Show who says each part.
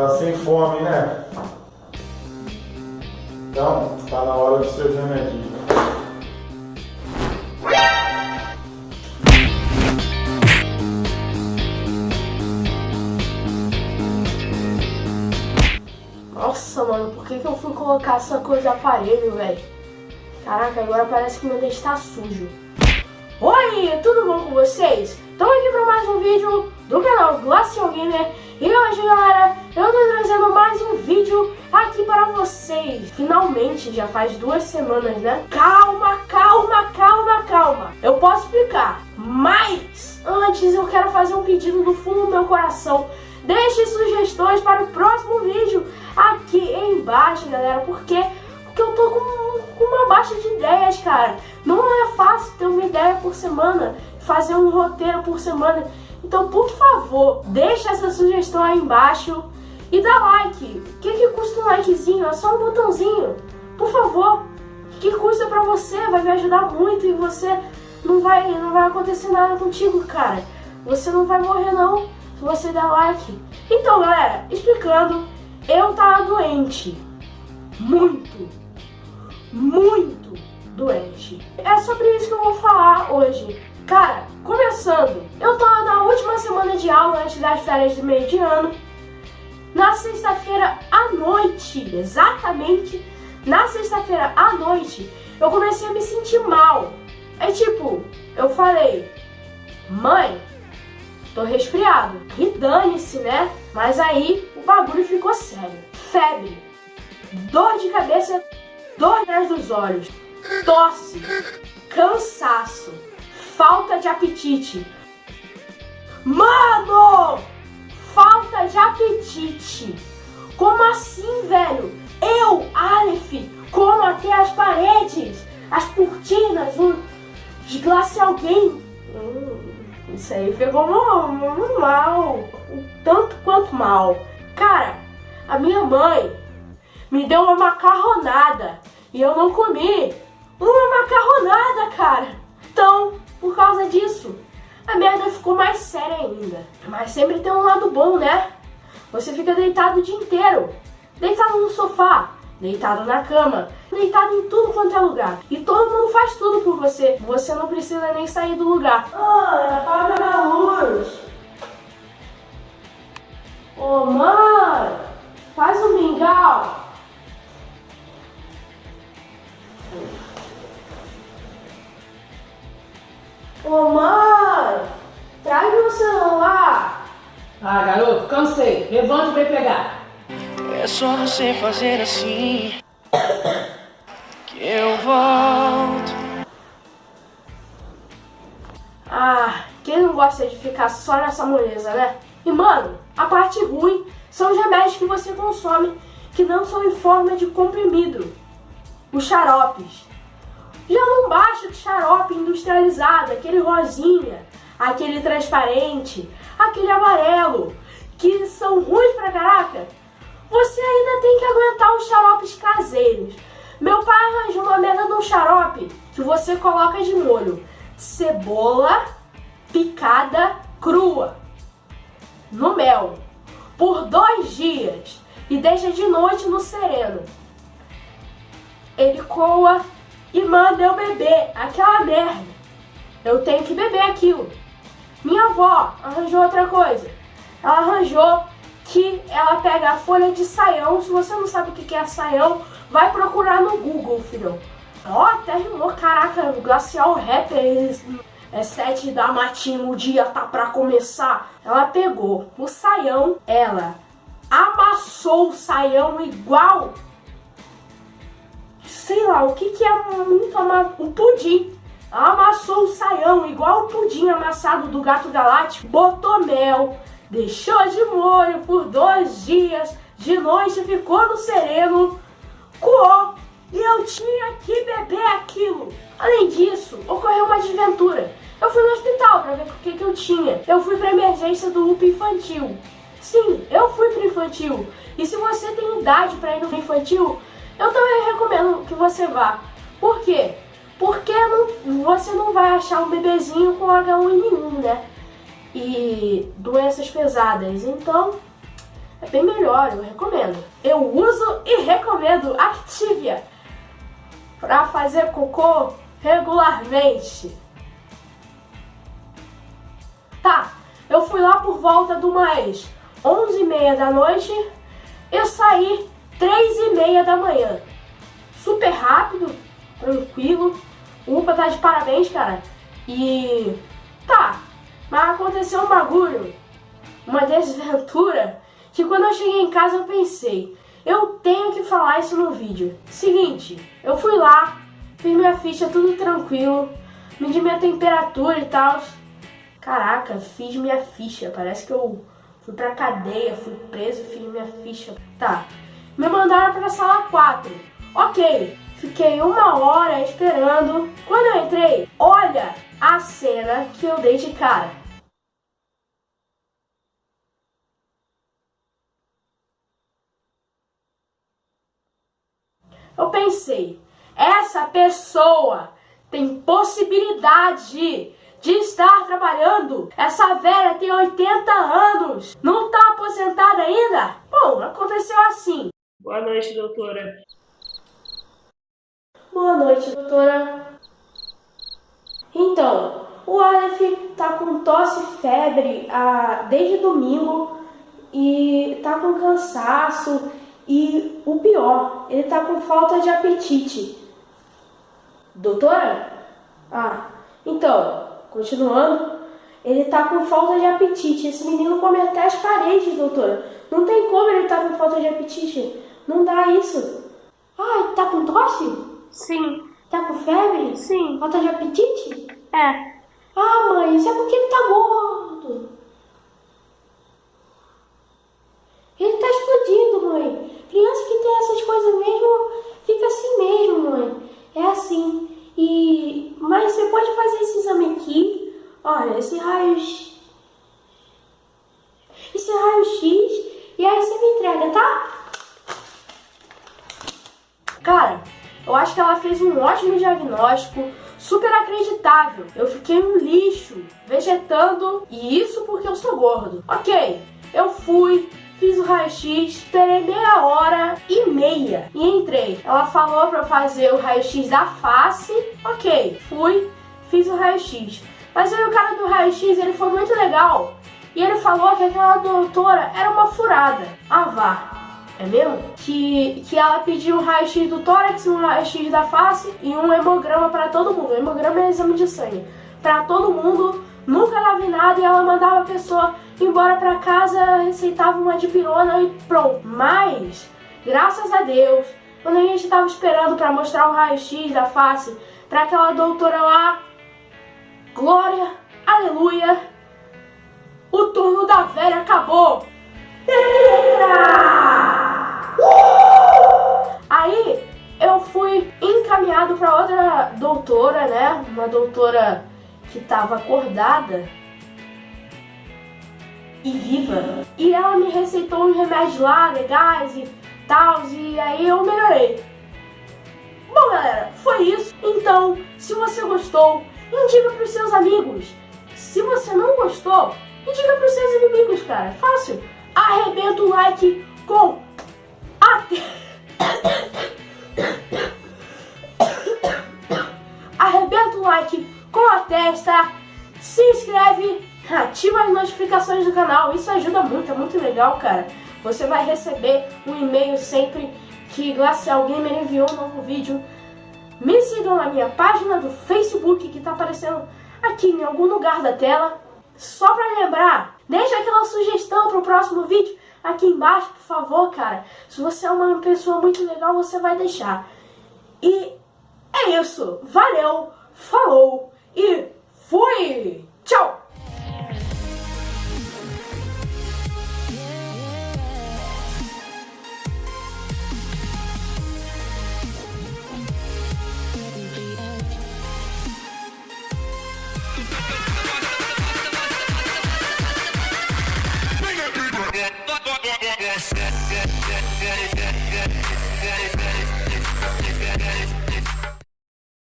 Speaker 1: Tá sem fome, né? Então, tá na hora do seu remedinho.
Speaker 2: Nossa, mano, por que, que eu fui colocar essa coisa de aparelho, velho? Caraca, agora parece que meu dente tá sujo. Oi, tudo bom com vocês? Estamos aqui para mais um vídeo do canal Glacial Gamer E hoje, galera, eu tô trazendo mais um vídeo aqui para vocês Finalmente, já faz duas semanas, né? Calma, calma, calma, calma Eu posso explicar, mas antes eu quero fazer um pedido do fundo do meu coração Deixe sugestões para o próximo vídeo aqui embaixo, galera, porque, porque eu tô com, com uma baixa de ideias, cara. Não é fácil ter uma ideia por semana, fazer um roteiro por semana. Então, por favor, deixa essa sugestão aí embaixo e dá like. O que, que custa um likezinho? É só um botãozinho. Por favor, o que custa pra você? Vai me ajudar muito e você não vai, não vai acontecer nada contigo, cara. Você não vai morrer não se você der like. Então, galera, explicando, eu tava doente. Muito, muito doente. É sobre isso que eu vou falar hoje. Cara, começando, eu tava na última semana de aula antes das férias de meio de ano. Na sexta-feira à noite, exatamente na sexta-feira à noite, eu comecei a me sentir mal. É tipo, eu falei, mãe, tô resfriado. E dane-se, né? Mas aí o bagulho ficou sério. Febre, dor de cabeça, dor atrás dos olhos, tosse, cansaço falta de apetite. Mano! Falta de apetite. Como assim, velho? Eu, Aleph, como até as paredes, as cortinas, um de glacial game. Hum, isso aí pegou mal, mal, tanto quanto mal. Cara, a minha mãe me deu uma macarronada e eu não comi. Uma macarronada, cara. Então, por causa disso, a merda ficou mais séria ainda. Mas sempre tem um lado bom, né? Você fica deitado o dia inteiro. Deitado no sofá, deitado na cama, deitado em tudo quanto é lugar. E todo mundo faz tudo por você. Você não precisa nem sair do lugar. Ah, apaga a luz. Ô, oh, mãe, faz um mingau. Ô mãe,
Speaker 3: Ah, garoto, cansei. Levanta e vem pegar.
Speaker 4: É só você fazer assim que eu volto.
Speaker 2: Ah, quem não gosta de ficar só nessa moleza, né? E mano, a parte ruim são os remédios que você consome que não são em forma de comprimido. Os xaropes. Já não basta o xarope industrializado, aquele rosinha, aquele transparente, aquele amarelo, que são ruins pra caraca. Você ainda tem que aguentar os xaropes caseiros. Meu pai arranjou uma merda de um xarope que você coloca de molho cebola picada crua no mel por dois dias e deixa de noite no sereno. Ele coa e manda eu beber aquela merda. Eu tenho que beber aquilo. Minha avó arranjou outra coisa. Ela arranjou que ela pega a folha de saião. Se você não sabe o que é saião, vai procurar no Google, filho. Ó, até rimou, caraca, glacial rapper, é sete da matina, o dia tá pra começar. Ela pegou o saião, ela amassou o saião igual sei lá, o que que é muito amado? Um pudim. Amassou o saião, igual o pudim amassado do gato galáctico. Botou mel, deixou de molho por dois dias. De noite ficou no sereno, coou. E eu tinha que beber aquilo. Além disso, ocorreu uma desventura. Eu fui no hospital pra ver o que, que eu tinha. Eu fui pra emergência do UPA infantil. Sim, eu fui pro infantil. E se você tem idade pra ir no infantil, eu também recomendo que você vá. Por quê? Porque não, você não vai achar um bebezinho com H1N1, né? E doenças pesadas. Então, é bem melhor, eu recomendo. Eu uso e recomendo Activia para fazer cocô regularmente. Tá, eu fui lá por volta do mais 11 e meia da noite, eu saí 3 e meia da manhã. Super rápido, tranquilo. UPA tá de parabéns, cara. E tá, mas aconteceu um bagulho, uma desventura, que quando eu cheguei em casa eu pensei, eu tenho que falar isso no vídeo. Seguinte, eu fui lá, fiz minha ficha tudo tranquilo, medi minha temperatura e tal. Caraca, fiz minha ficha, parece que eu fui pra cadeia, fui preso, fiz minha ficha. Tá, me mandaram pra sala 4. Ok, fiquei uma hora esperando. Quando eu entrei, olha a cena que eu dei de cara. Eu pensei, essa pessoa tem possibilidade de estar trabalhando. Essa velha tem 80 anos, não tá aposentada ainda? Bom, aconteceu assim.
Speaker 3: Boa noite, doutora.
Speaker 2: Boa noite, doutora. Então, o Aleph tá com tosse e febre ah, desde domingo e tá com cansaço e o pior, ele tá com falta de apetite. Doutora? Ah, então, continuando, ele tá com falta de apetite. Esse menino come até as paredes, doutora. Não tem como ele tá com falta de apetite. Não dá isso. Ah, tá com tosse?
Speaker 5: Sim,
Speaker 2: Tá com febre?
Speaker 5: sim,
Speaker 2: Falta de apetite?
Speaker 5: é.
Speaker 2: Ah, mãe, isso é porque ele tá gordo. Ele tá explodindo, mãe. Criança que tem essas coisas mesmo, fica assim mesmo, mãe. É assim. E... Mas você pode fazer esse exame aqui. Olha, esse raio... Esse raio-x. E aí você me entrega, tá? Cara, eu acho que ela fez um ótimo diagnóstico, super acreditável. Eu fiquei um lixo, vegetando, e isso porque eu sou gordo. Ok, eu fui, fiz o raio-x, esperei meia hora e meia e entrei. Ela falou pra eu fazer o raio-x da face, ok, fui, fiz o raio-x. Mas aí o cara do raio-x, ele foi muito legal. E ele falou que aquela doutora era uma furada. Ah, vá. É mesmo? Que, que ela pediu um raio-x do tórax, um raio-x da face e um hemograma pra todo mundo. O hemograma é exame de sangue. Pra todo mundo, nunca dava em nada e ela mandava a pessoa embora pra casa, receitava uma dipirona e pronto. Mas, graças a Deus, quando a gente tava esperando pra mostrar o raio-x da face pra aquela doutora lá, glória, aleluia, o turno da velha acabou. Aí eu fui encaminhado para outra doutora, né? Uma doutora que estava acordada e viva. E ela me receitou uns remédios lá, legais e tal, e aí eu melhorei. Bom, galera, foi isso. Então, se você gostou, indica para os seus amigos. Se você não gostou, indica para os seus inimigos, cara. Fácil. Arrebenta o like com até Arrebenta o like com a testa, se inscreve, ativa as notificações do canal, isso ajuda muito, é muito legal, cara. Você vai receber um e-mail sempre que Glacial Gamer enviou um novo vídeo. Me sigam na minha página do Facebook que tá aparecendo aqui em algum lugar da tela. Só pra lembrar, deixa aquela sugestão pro próximo vídeo aqui embaixo, por favor, cara. Se você é uma pessoa muito legal, você vai deixar. E é isso. Valeu, falou e fui!